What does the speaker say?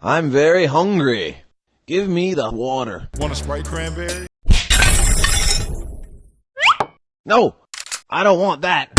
I'm very hungry. Give me the water. Want a Sprite cranberry? No, I don't want that.